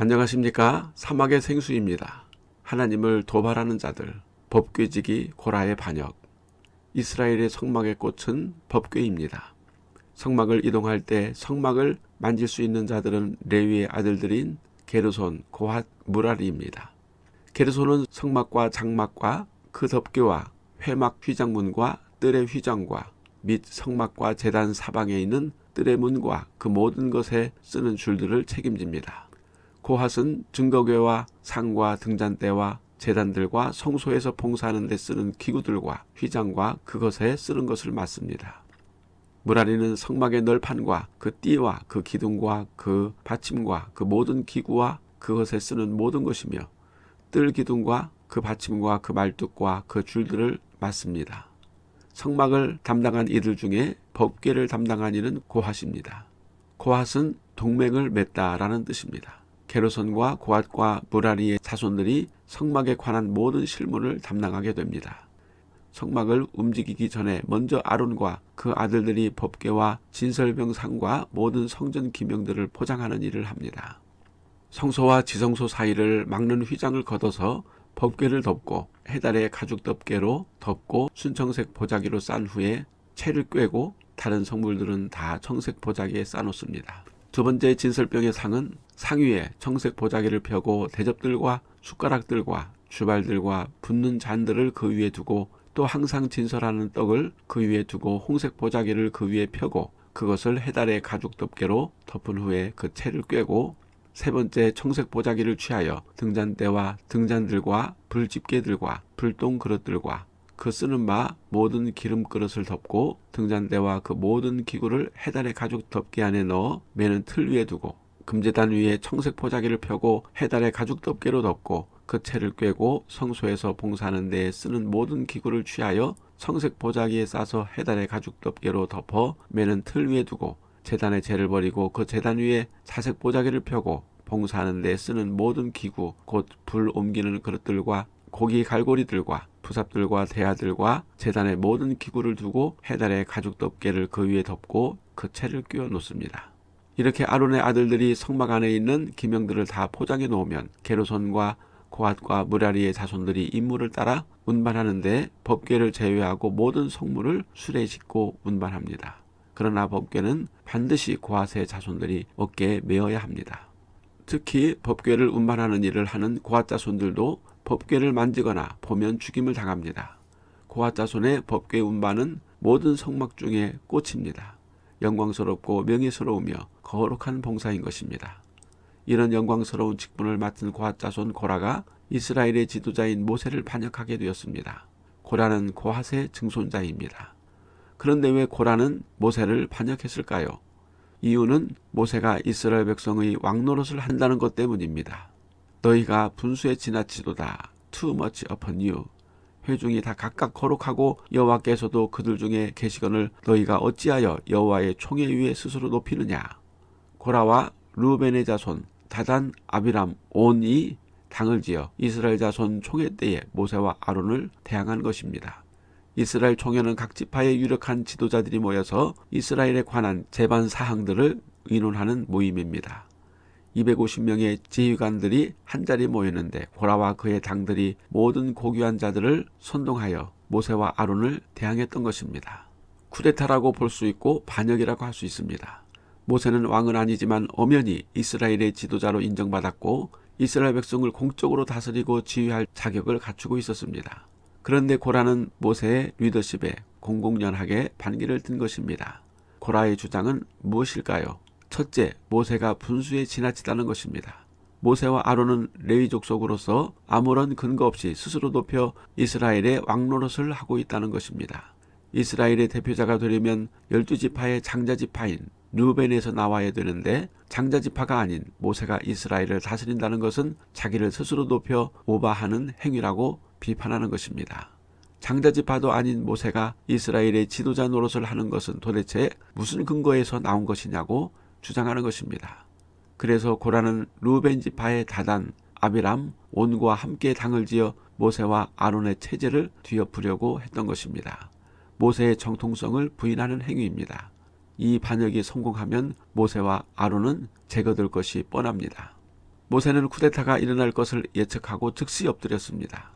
안녕하십니까 사막의 생수입니다. 하나님을 도발하는 자들 법궤지기 고라의 반역 이스라엘의 성막의 꽃은 법궤입니다. 성막을 이동할 때 성막을 만질 수 있는 자들은 레위의 아들들인 게르손, 고핫, 무라리입니다. 게르손은 성막과 장막과 그 덮개와 회막 휘장문과 뜰의 휘장과 및 성막과 재단 사방에 있는 뜰의 문과 그 모든 것에 쓰는 줄들을 책임집니다. 고핫은 증거궤와 상과 등잔대와 재단들과 성소에서 봉사하는 데 쓰는 기구들과 휘장과 그것에 쓰는 것을 맡습니다. 무라리는 성막의 널판과 그 띠와 그 기둥과 그 받침과 그 모든 기구와 그것에 쓰는 모든 것이며 뜰 기둥과 그 받침과 그 말뚝과 그 줄들을 맡습니다. 성막을 담당한 이들 중에 법계를 담당한 이는 고핫입니다. 고핫은 동맹을 맺다라는 뜻입니다. 게르손과 고앗과 무라리의 자손들이 성막에 관한 모든 실무를 담당하게 됩니다. 성막을 움직이기 전에 먼저 아론과 그 아들들이 법계와 진설병상과 모든 성전 기명들을 포장하는 일을 합니다. 성소와 지성소 사이를 막는 휘장을 걷어서 법궤를 덮고 해달의 가죽 덮개로 덮고 순청색 보자기로 싼 후에 채를 꿰고 다른 성물들은 다 청색 보자기에 싸놓습니다. 두 번째 진설병의 상은 상위에 청색 보자기를 펴고 대접들과 숟가락들과 주발들과 붓는 잔들을 그 위에 두고 또 항상 진설하는 떡을 그 위에 두고 홍색 보자기를 그 위에 펴고 그것을 해달의 가죽 덮개로 덮은 후에 그 채를 꿰고 세 번째 청색 보자기를 취하여 등잔대와 등잔들과 불집게들과 불똥 그릇들과 그 쓰는 바 모든 기름 그릇을 덮고 등잔대와 그 모든 기구를 해달의 가죽 덮개 안에 넣어 매는 틀 위에 두고 금제단 위에 청색 포자기를 펴고 해달의 가죽 덮개로 덮고 그 채를 꿰고 성소에서 봉사하는 데에 쓰는 모든 기구를 취하여 청색 보자기에 싸서 해달의 가죽 덮개로 덮어 매는 틀 위에 두고 재단의 재를 버리고 그 재단 위에 자색 보자기를 펴고 봉사하는 데 쓰는 모든 기구 곧 불 옮기는 그릇들과 고기 갈고리들과 부삽들과 대야들과 재단의 모든 기구를 두고 해달의 가죽 덮개를 그 위에 덮고 그 채를 끼워 놓습니다. 이렇게 아론의 아들들이 성막 안에 있는 기명들을 다 포장해 놓으면 게르손과 고앗과 무라리의 자손들이 임무를 따라 운반하는데 법궤를 제외하고 모든 성물을 수레에 싣고 운반합니다. 그러나 법궤는 반드시 고앗의 자손들이 어깨에 메어야 합니다. 특히 법궤를 운반하는 일을 하는 고앗 자손들도 법궤를 만지거나 보면 죽임을 당합니다. 고아 자손의 법궤 운반은 모든 성막 중에 꽃입니다. 영광스럽고 명예스러우며 거룩한 봉사인 것입니다. 이런 영광스러운 직분을 맡은 고아 자손 고라가 이스라엘의 지도자인 모세를 반역하게 되었습니다. 고라는 고핫의 증손자입니다. 그런데 왜 고라는 모세를 반역했을까요? 이유는 모세가 이스라엘 백성의 왕노릇을 한다는 것 때문입니다. 너희가 분수에 지나치도다. too much upon you. 회중이 다 각각 거룩하고 여호와께서도 그들 중에 계시거늘 너희가 어찌하여 여호와의 총회 위에 스스로 높이느냐. 고라와 루벤의 자손 다단 아비람 온이 당을 지어 이스라엘 자손 총회 때에 모세와 아론을 대항한 것입니다. 이스라엘 총회는 각 지파의 유력한 지도자들이 모여서 이스라엘에 관한 재반 사항들을 의논하는 모임입니다. 250명의 지휘관들이 한자리 모였는데 고라와 그의 당들이 모든 고귀한 자들을 선동하여 모세와 아론을 대항했던 것입니다. 쿠데타라고 볼 수 있고 반역이라고 할 수 있습니다. 모세는 왕은 아니지만 엄연히 이스라엘의 지도자로 인정받았고 이스라엘 백성을 공적으로 다스리고 지휘할 자격을 갖추고 있었습니다. 그런데 고라는 모세의 리더십에 공공연하게 반기를 든 것입니다. 고라의 주장은 무엇일까요? 첫째, 모세가 분수에 지나치다는 것입니다. 모세와 아론은 레위 족 속으로서 아무런 근거 없이 스스로 높여 이스라엘의 왕노릇을 하고 있다는 것입니다. 이스라엘의 대표자가 되려면 열두 지파의 장자 지파인 루벤에서 나와야 되는데 장자 지파가 아닌 모세가 이스라엘을 다스린다는 것은 자기를 스스로 높여 오바하는 행위라고 비판하는 것입니다. 장자 지파도 아닌 모세가 이스라엘의 지도자 노릇을 하는 것은 도대체 무슨 근거에서 나온 것이냐고 주장하는 것입니다. 그래서 고라는 루벤 지파의 다단 아비람 온과 함께 당을 지어 모세와 아론의 체제를 뒤엎으려고 했던 것입니다. 모세의 정통성을 부인하는 행위입니다. 이 반역이 성공하면 모세와 아론은 제거될 것이 뻔합니다. 모세는 쿠데타가 일어날 것을 예측하고 즉시 엎드렸습니다.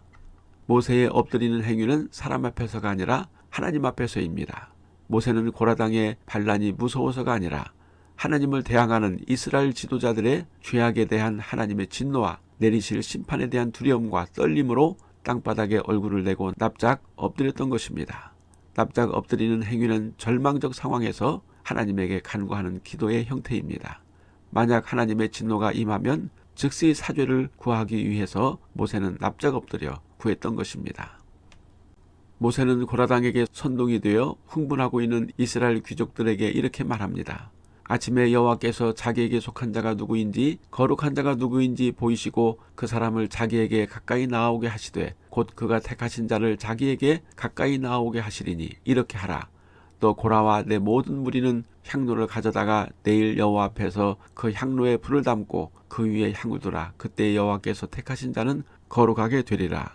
모세의 엎드리는 행위는 사람 앞에서가 아니라 하나님 앞에서입니다. 모세는 고라당의 반란이 무서워서가 아니라 하나님을 대항하는 이스라엘 지도자들의 죄악에 대한 하나님의 진노와 내리실 심판에 대한 두려움과 떨림으로 땅바닥에 얼굴을 내고 납작 엎드렸던 것입니다. 납작 엎드리는 행위는 절망적 상황에서 하나님에게 간구하는 기도의 형태입니다. 만약 하나님의 진노가 임하면 즉시 사죄를 구하기 위해서 모세는 납작 엎드려 구했던 것입니다. 모세는 고라당에게 선동이 되어 흥분하고 있는 이스라엘 귀족들에게 이렇게 말합니다. 아침에 여호와께서 자기에게 속한 자가 누구인지 거룩한 자가 누구인지 보이시고 그 사람을 자기에게 가까이 나오게 하시되 곧 그가 택하신 자를 자기에게 가까이 나오게 하시리니 이렇게 하라. 또 고라와 내 모든 무리는 향로를 가져다가 내일 여호와 앞에서 그 향로에 불을 담고 그 위에 향을 두라. 그때 여호와께서 택하신 자는 거룩하게 되리라.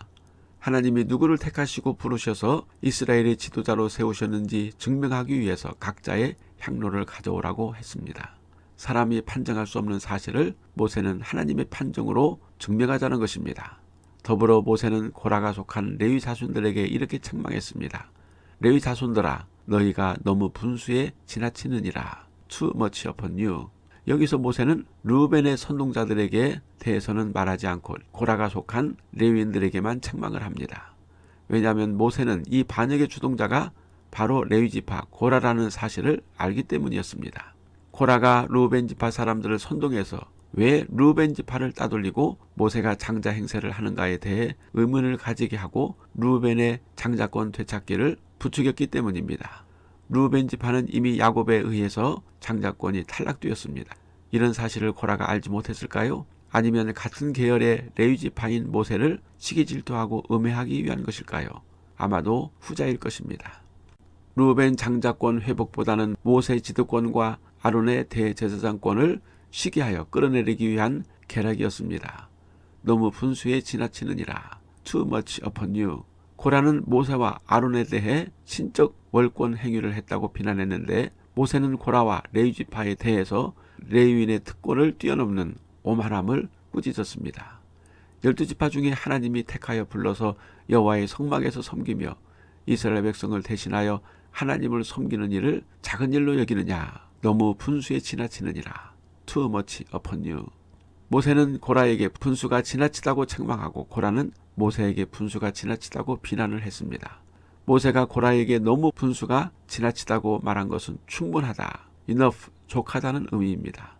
하나님이 누구를 택하시고 부르셔서 이스라엘의 지도자로 세우셨는지 증명하기 위해서 각자의 향로를 가져오라고 했습니다. 사람이 판정할 수 없는 사실을 모세는 하나님의 판정으로 증명하자는 것입니다. 더불어 모세는 고라가 속한 레위 자손들에게 이렇게 책망했습니다. 레위 자손들아 너희가 너무 분수에 지나치느니라. Too much upon you. 여기서 모세는 루벤의 선동자들에게 대해서는 말하지 않고 고라가 속한 레위인들에게만 책망을 합니다. 왜냐하면 모세는 이 반역의 주동자가 바로 레위지파 고라라는 사실을 알기 때문이었습니다. 고라가 루벤 지파 사람들을 선동해서 왜 루벤 지파를 따돌리고 모세가 장자 행세를 하는가에 대해 의문을 가지게 하고 루벤의 장자권 되찾기를 부추겼기 때문입니다. 루벤 지파는 이미 야곱에 의해서 장자권이 탈락되었습니다. 이런 사실을 고라가 알지 못했을까요? 아니면 같은 계열의 레위 지파인 모세를 시기 질투하고 음해하기 위한 것일까요? 아마도 후자일 것입니다. 루벤 장자권 회복보다는 모세 지도권과 아론의 대제사장권을 시기하여 끌어내리기 위한 계략이었습니다. 너무 분수에 지나치느니라. Too much upon you. 고라는 모세와 아론에 대해 신적 월권 행위를 했다고 비난했는데 모세는 고라와 레위지파에 대해서 레위인의 특권을 뛰어넘는 오만함을 꾸짖었습니다. 열두 지파 중에 하나님이 택하여 불러서 여호와의 성막에서 섬기며 이스라엘 백성을 대신하여 하나님을 섬기는 일을 작은 일로 여기느냐 너무 분수에 지나치느니라 too much upon you 모세는 고라에게 분수가 지나치다고 책망하고 고라는 모세에게 분수가 지나치다고 비난을 했습니다. 모세가 고라에게 너무 분수가 지나치다고 말한 것은 충분하다, enough, 족하다는 의미입니다.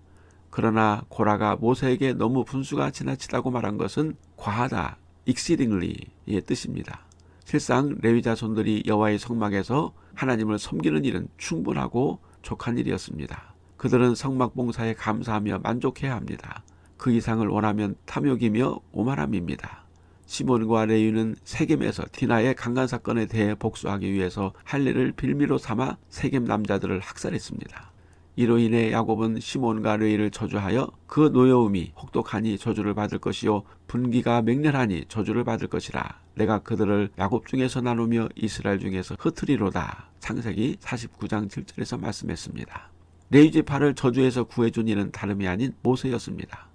그러나 고라가 모세에게 너무 분수가 지나치다고 말한 것은 과하다, exceedingly의 뜻입니다. 실상 레위 자손들이 여호와의 성막에서 하나님을 섬기는 일은 충분하고 족한 일이었습니다. 그들은 성막 봉사에 감사하며 만족해야 합니다. 그 이상을 원하면 탐욕이며 오만함입니다. 시몬과 레위는 세겜에서 디나의 강간 사건에 대해 복수하기 위해서 할례를 빌미로 삼아 세겜 남자들을 학살했습니다. 이로 인해 야곱은 시몬과 레위를 저주하여 그 노여움이 혹독하니 저주를 받을 것이요 분기가 맹렬하니 저주를 받을 것이라 내가 그들을 야곱 중에서 나누며 이스라엘 중에서 흩트리로다 창세기 49장 7절에서 말씀했습니다. 레위 지파를 저주해서 구해준 이는 다름이 아닌 모세였습니다.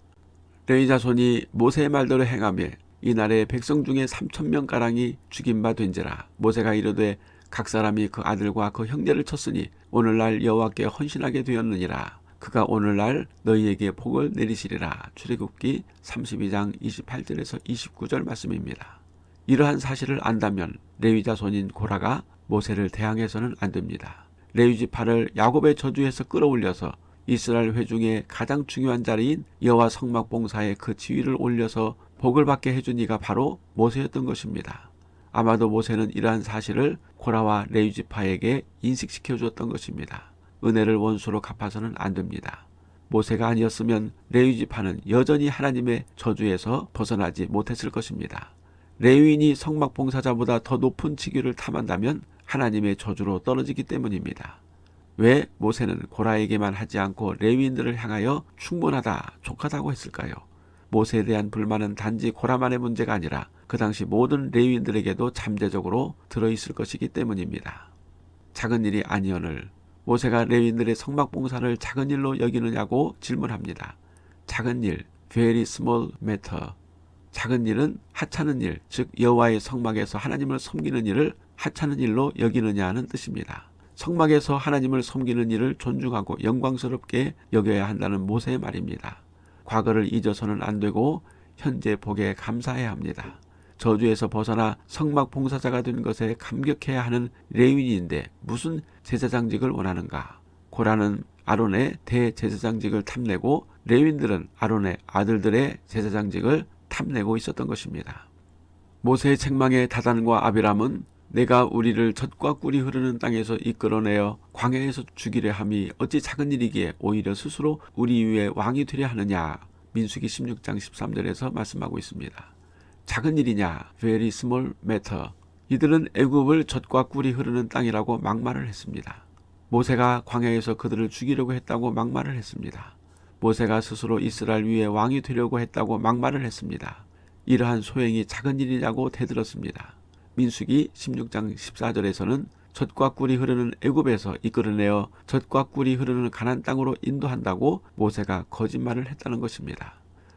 레위 자손이 모세의 말대로 행하며 이날에 백성 중에 3천 명 가량이 죽임 바 된지라 모세가 이르되 각 사람이 그 아들과 그 형제를 쳤으니 오늘날 여호와께 헌신하게 되었느니라 그가 오늘날 너희에게 복을 내리시리라 출애굽기 32장 28절에서 29절 말씀입니다. 이러한 사실을 안다면 레위 자 손인 고라가 모세를 대항해서는 안 됩니다. 레위 지파를 야곱의 저주에서 끌어올려서 이스라엘 회중의 가장 중요한 자리인 여호와 성막 봉사에 그 지위를 올려서 복을 받게 해준 이가 바로 모세였던 것입니다. 아마도 모세는 이러한 사실을 고라와 레위 지파에게 인식시켜 주었던 것입니다. 은혜를 원수로 갚아서는 안 됩니다. 모세가 아니었으면 레위 지파는 여전히 하나님의 저주에서 벗어나지 못했을 것입니다. 레위인이 성막 봉사자보다 더 높은 직위를 탐한다면 하나님의 저주로 떨어지기 때문입니다. 왜 모세는 고라에게만 하지 않고 레위인들을 향하여 충분하다, 족하다고 했을까요? 모세에 대한 불만은 단지 고라만의 문제가 아니라 그 당시 모든 레위인들에게도 잠재적으로 들어있을 것이기 때문입니다. 작은 일이 아니언을 모세가 레위인들의 성막 봉사를 작은 일로 여기느냐고 질문합니다. 작은 일, very small matter. 작은 일은 하찮은 일, 즉 여호와의 성막에서 하나님을 섬기는 일을 하찮은 일로 여기느냐는 뜻입니다. 성막에서 하나님을 섬기는 일을 존중하고 영광스럽게 여겨야 한다는 모세의 말입니다. 과거를 잊어서는 안 되고 현재 복에 감사해야 합니다. 저주에서 벗어나 성막 봉사자가 된 것에 감격해야 하는 레윈인데 무슨 제사장직을 원하는가? 고라는 아론의 대제사장직을 탐내고 레윈들은 아론의 아들들의 제사장직을 탐내고 있었던 것입니다. 모세의 책망에 다단과 아비람은 내가 우리를 젖과 꿀이 흐르는 땅에서 이끌어내어 광야에서 죽이려 함이 어찌 작은 일이기에 오히려 스스로 우리 위에 왕이 되려 하느냐 민수기 16장 13절에서 말씀하고 있습니다. 작은 일이냐 very small matter 이들은 애굽을 젖과 꿀이 흐르는 땅이라고 막말을 했습니다. 모세가 광야에서 그들을 죽이려고 했다고 막말을 했습니다. 모세가 스스로 이스라엘 위에 왕이 되려고 했다고 막말을 했습니다. 이러한 소행이 작은 일이냐고 대들었습니다. 민수기 16장 14절에서는 젖과 꿀이 흐르는 애굽에서 이끌어내어 젖과 꿀이 흐르는 가난 땅으로 인도한다고 모세가 거짓말을 했다는 것입니다.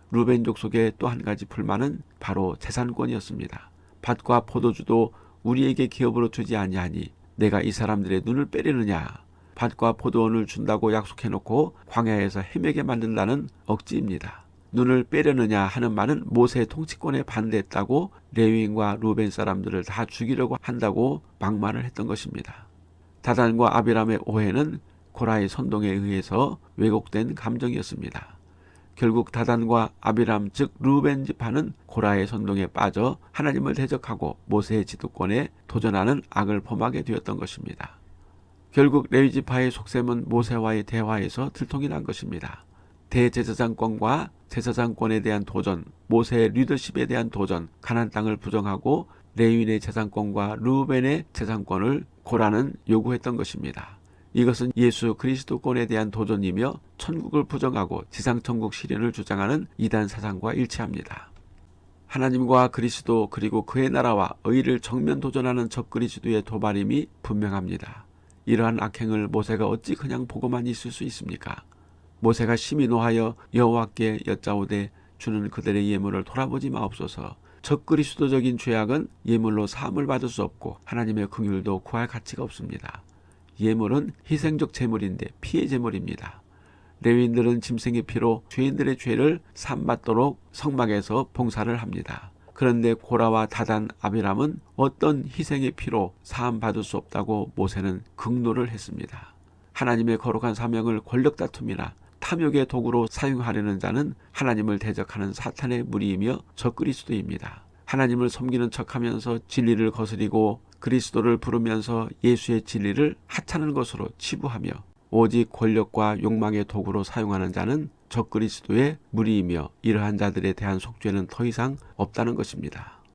루벤족 속의 또 한 가지 불만은 바로 재산권이었습니다. 밭과 포도주도 우리에게 기업으로 주지 아니하니 내가 이 사람들의 눈을 빼려느냐 밭과 포도원을 준다고 약속해놓고 광야에서 헤매게 만든다는 억지입니다. 눈을 빼려느냐 하는 말은 모세의 통치권에 반대했다고 레위인과 루벤 사람들을 다 죽이려고 한다고 막말을 했던 것입니다. 다단과 아비람의 오해는 고라의 선동에 의해서 왜곡된 감정이었습니다. 결국 다단과 아비람 즉 루벤 지파는 고라의 선동에 빠져 하나님을 대적하고 모세의 지도권에 도전하는 악을 범하게 되었던 것입니다. 결국 레위 지파의 속셈은 모세와의 대화에서 들통이 난 것입니다. 대제사장권과 제사장권에 대한 도전, 모세의 리더십에 대한 도전, 가난 땅을 부정하고 레윈의 재산권과 루벤의 재산권을 고라는 요구했던 것입니다. 이것은 예수 그리스도권에 대한 도전이며 천국을 부정하고 지상천국 실현을 주장하는 이단 사상과 일치합니다. 하나님과 그리스도 그리고 그의 나라와 의를 정면 도전하는 적그리스도의 도발임이 분명합니다. 이러한 악행을 모세가 어찌 그냥 보고만 있을 수 있습니까? 모세가 심히 노하여 여호와께 여짜오되 주는 그들의 예물을 돌아보지 마옵소서. 적그리스도적인 죄악은 예물로 사함을 받을 수 없고 하나님의 긍휼도 구할 가치가 없습니다. 예물은 희생적 제물인데 피의 제물입니다. 레위인들은 짐승의 피로 죄인들의 죄를 삼받도록 성막에서 봉사를 합니다. 그런데 고라와 다단 아비람은 어떤 희생의 피로 사함 받을 수 없다고 모세는 극노를 했습니다. 하나님의 거룩한 사명을 권력 다툼이나 탐욕의 도구로 사용하려는 자는 하나님을 대적하는 사탄의 무리이며 적그리스도입니다. 하나님을 섬기는 척하면서 진리를 거스리고 그리스도를 부르면서 예수의 진리를 하찮은 것으로 치부하며 오직 권력과 욕망의 도구로 사용하는 자는 적그리스도의 무리이며 이러한 자들에 대한 속죄는 더 이상 없다는 것입니다.